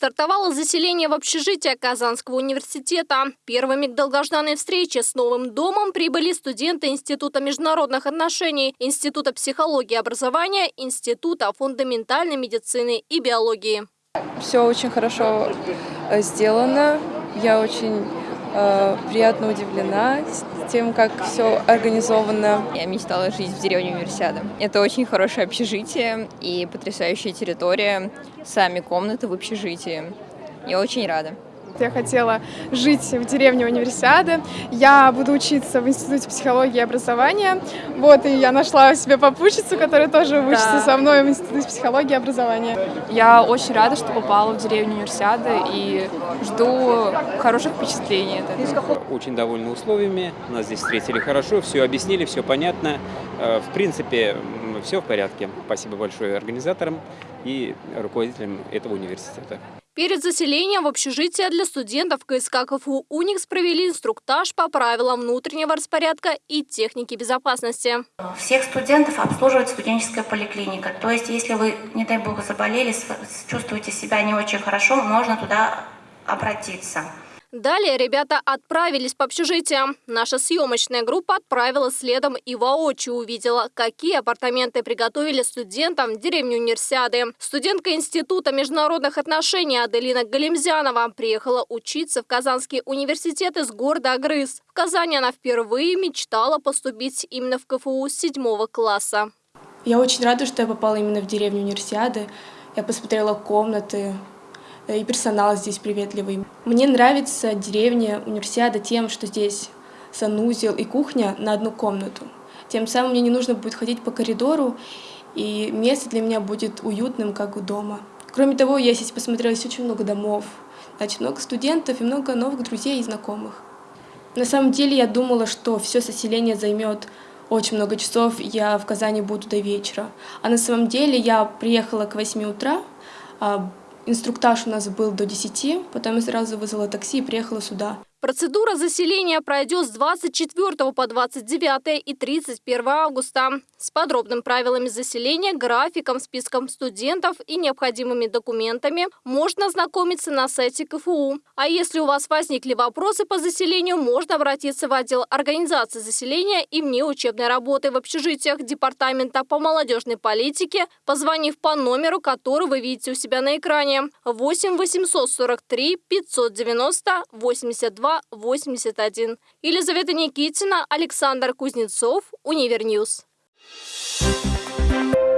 Стартовало заселение в общежитие Казанского университета. Первыми к долгожданной встрече с новым домом прибыли студенты Института международных отношений, Института психологии и образования, Института фундаментальной медицины и биологии. Все очень хорошо э, сделано. Я очень приятно удивлена тем, как все организовано. Я мечтала жить в деревне Универсиада. Это очень хорошее общежитие и потрясающая территория, сами комнаты в общежитии. Я очень рада. Я хотела жить в деревне Универсиады. Я буду учиться в Институте психологии и образования. Вот, и я нашла себе попутчицу, которая тоже учится да. со мной в Институте психологии и образования. Я очень рада, что попала в деревню Универсиады и жду хороших впечатлений. Очень довольны условиями, нас здесь встретили хорошо, все объяснили, все понятно. Э, в принципе, все в порядке. Спасибо большое организаторам и руководителям этого университета. Перед заселением в общежитие для студентов КСК КФУ «Уникс» провели инструктаж по правилам внутреннего распорядка и техники безопасности. Всех студентов обслуживает студенческая поликлиника. То есть, если вы, не дай бог, заболели, чувствуете себя не очень хорошо, можно туда обратиться. Далее ребята отправились по общежитиям. Наша съемочная группа отправилась следом и воочию увидела, какие апартаменты приготовили студентам в деревне Универсиады. Студентка Института международных отношений Аделина Галимзянова приехала учиться в Казанский университет из города Агрыз. В Казани она впервые мечтала поступить именно в КФУ седьмого класса. Я очень рада, что я попала именно в деревню Универсиады. Я посмотрела комнаты, и персонал здесь приветливый. Мне нравится деревня Универсиада тем, что здесь санузел и кухня на одну комнату. Тем самым мне не нужно будет ходить по коридору, и место для меня будет уютным, как у дома. Кроме того, я здесь посмотрела здесь очень много домов, значит, много студентов и много новых друзей и знакомых. На самом деле я думала, что все соселение займет очень много часов, я в Казани буду до вечера. А на самом деле я приехала к 8 утра, а Инструктаж у нас был до 10, потом я сразу вызвала такси и приехала сюда. Процедура заселения пройдет с 24 по 29 и 31 августа. С подробными правилами заселения, графиком, списком студентов и необходимыми документами можно ознакомиться на сайте КФУ. А если у вас возникли вопросы по заселению, можно обратиться в отдел организации заселения и внеучебной работы в общежитиях Департамента по молодежной политике, позвонив по номеру, который вы видите у себя на экране 8 843 590 82 81. Елизавета Никитина, Александр Кузнецов, Univer News. Thank you.